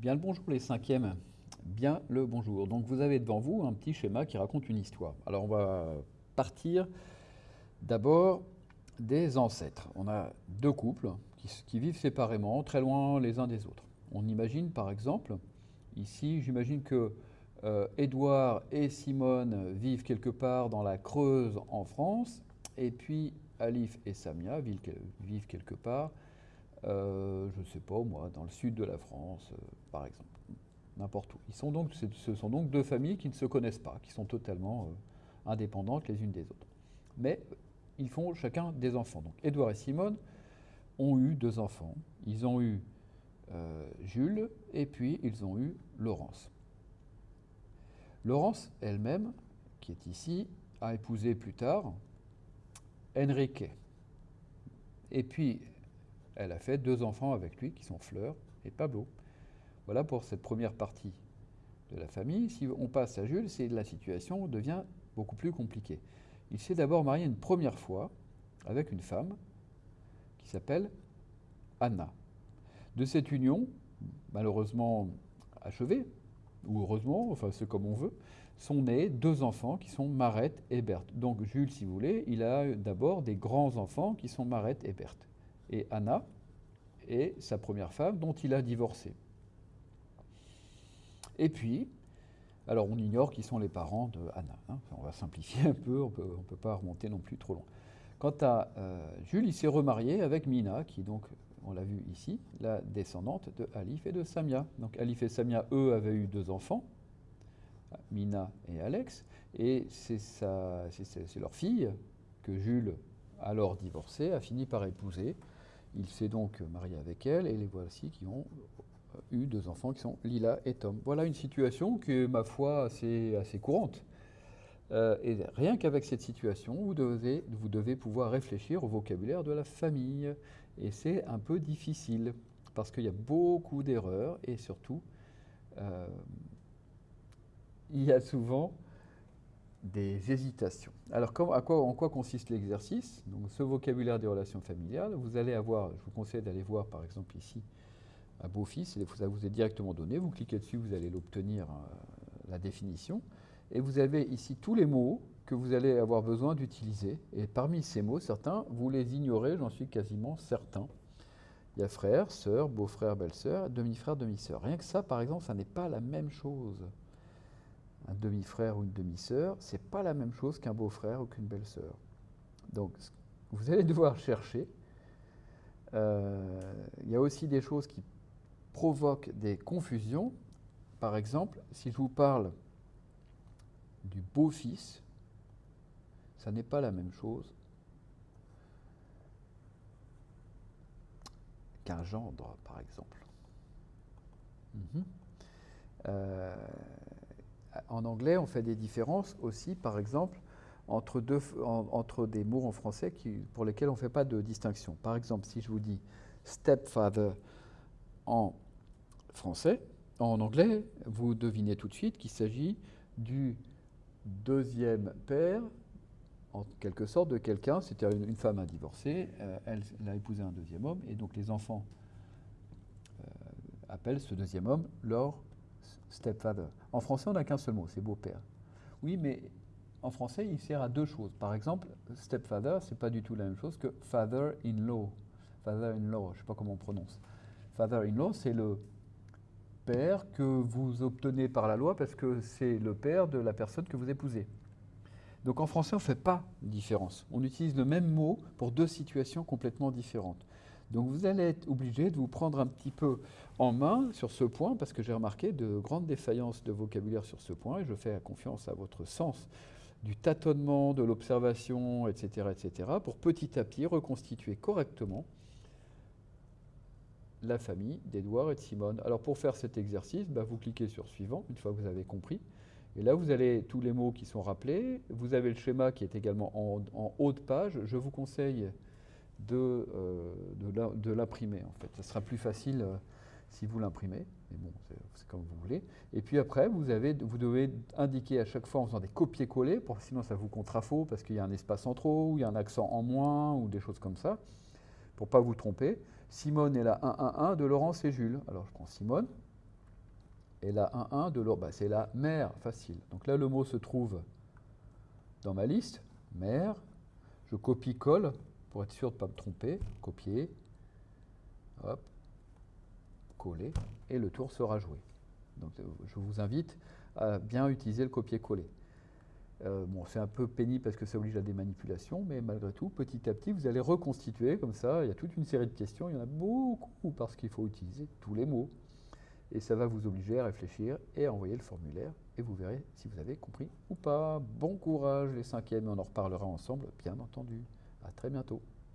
Bien le bonjour les cinquièmes. Bien le bonjour. Donc vous avez devant vous un petit schéma qui raconte une histoire. Alors on va partir d'abord des ancêtres. On a deux couples qui, vivent séparément, très loin les uns des autres. On imagine par exemple, ici j'imagine que euh, Édouard et Simone vivent quelque part dans la Creuse en France, et puis Alif et Samia vivent quelque part je ne sais pas moi, dans le sud de la France, euh, par exemple, n'importe où. Ils sont donc, ce sont donc deux familles qui ne se connaissent pas, qui sont totalement euh, indépendantes les unes des autres. Mais ils font chacun des enfants. Donc Édouard et Simone ont eu deux enfants. Ils ont eu Jules et puis ils ont eu Laurence. Laurence elle-même, qui est ici, a épousé plus tard Enrique. Et puis elle a fait deux enfants avec lui qui sont Fleur et Pablo. Voilà pour cette première partie de la famille. Si on passe à Jules, la situation devient beaucoup plus compliquée. Il s'est d'abord marié une première fois avec une femme qui s'appelle Anna. De cette union, malheureusement achevée, ou heureusement, enfin c'est comme on veut, sont nés deux enfants qui sont Marette et Berthe. Donc Jules, si vous voulez, il a d'abord des grands-enfants qui sont Marette et Berthe et Anna est sa première femme dont il a divorcé. Et puis, alors on ignore qui sont les parents de Anna. Hein. on va simplifier un peu, on ne peut pas remonter non plus trop loin. Quant à euh, Jules, il s'est remarié avec Mina, qui donc, on l'a vu ici, la descendante de Alif et de Samia. Donc Alif et Samia, eux, avaient eu deux enfants, Mina et Alex, et c'est leur fille que Jules, alors divorcé, a fini par épouser il s'est donc marié avec elle et les voici qui ont euh, eu deux enfants qui sont Lila et Tom. Voilà une situation qui est, ma foi, assez, assez courante. Euh, et rien qu'avec cette situation, vous devez, pouvoir réfléchir au vocabulaire de la famille. Et c'est un peu difficile, parce qu'il y a beaucoup d'erreurs, et surtout, euh, il y a souvent des hésitations. Alors, à quoi, en quoi consiste l'exercice? Ce vocabulaire des relations familiales, vous allez avoir, je vous conseille d'aller voir par exemple ici, à Beaufils, ça vous est directement donné, vous cliquez dessus, vous allez l'obtenir, euh, la définition, et vous avez ici tous les mots que vous allez avoir besoin d'utiliser, et parmi ces mots, certains, vous les ignorez, j'en suis quasiment certain. Il y a frère, sœur, beau-frère, belle-sœur, demi-frère, demi-sœur. Rien que ça, par exemple, ça n'est pas la même chose un demi-frère ou une demi-sœur, c'est pas la même chose qu'un beau-frère ou qu'une belle-sœur. Donc, vous allez devoir chercher. Euh, il y a aussi des choses qui provoquent des confusions. Par exemple, si je vous parle du beau-fils, ça n'est pas la même chose qu'un gendre, par exemple. Mhm. Euh, en anglais, on fait des différences aussi, par exemple, entre, deux, entre des mots en français pour lesquels on ne fait pas de distinction. Par exemple, si je vous dis stepfather en français, en anglais, vous devinez tout de suite qu'il s'agit du deuxième père, en quelque sorte, de quelqu'un, c'était une, femme à divorcer, euh, elle, a épousé un deuxième homme, et donc les enfants euh, appellent ce deuxième homme leur stepfather. En français, on n'a qu'un seul mot, c'est beau-père. Oui, mais en français, il sert à deux choses. Par exemple, stepfather, c'est pas du tout la même chose que father-in-law. Father-in-law, je ne sais pas comment on prononce. Father-in-law, c'est le père que vous obtenez par la loi parce que c'est le père de la personne que vous épousez. Donc en français, on ne fait pas de différence. On utilise le même mot pour deux situations complètement différentes. Donc vous allez être obligé de vous prendre un petit peu en main sur ce point, parce que j'ai remarqué de grandes défaillances de vocabulaire sur ce point, et je fais confiance à votre sens du tâtonnement, de l'observation, etc., etc., pour petit à petit reconstituer correctement la famille d'Edouard et de Simone. Alors pour faire cet exercice, bah, vous cliquez sur Suivant, une fois que vous avez compris. Et là, vous avez tous les mots qui sont rappelés. Vous avez le schéma qui est également en, en haut de page. Je vous conseille de, euh, de l'imprimer en fait. Ça sera plus facile euh, si vous l'imprimez, mais bon, c'est comme vous voulez. Et puis après, vous, avez, vous devez indiquer à chaque fois en faisant des copier-coller, sinon ça vous contrafaux parce qu'il y a un espace en trop, ou il y a un accent en moins, ou des choses comme ça, pour pas vous tromper. Simone est la 111 de Laurence et Jules. Alors je prends Simone, Et la 1-1 de l'autre, bah, c'est la mère, facile. Donc là, le mot se trouve dans ma liste, mère. Je copie-colle pour être sûr de ne pas me tromper. Copier. Hop. Coller. Et le tour sera joué. Donc euh, je vous invite à bien utiliser le copier-coller. Euh, bon, c'est un peu pénible parce que ça oblige à des manipulations, mais malgré tout, petit à petit, vous allez reconstituer comme ça. Il y a toute une série de questions, il y en a beaucoup parce qu'il faut utiliser tous les mots. Et ça va vous obliger à réfléchir et à envoyer le formulaire. Et vous verrez si vous avez compris ou pas. Bon courage les cinquièmes, on en reparlera ensemble, bien entendu. À très bientôt.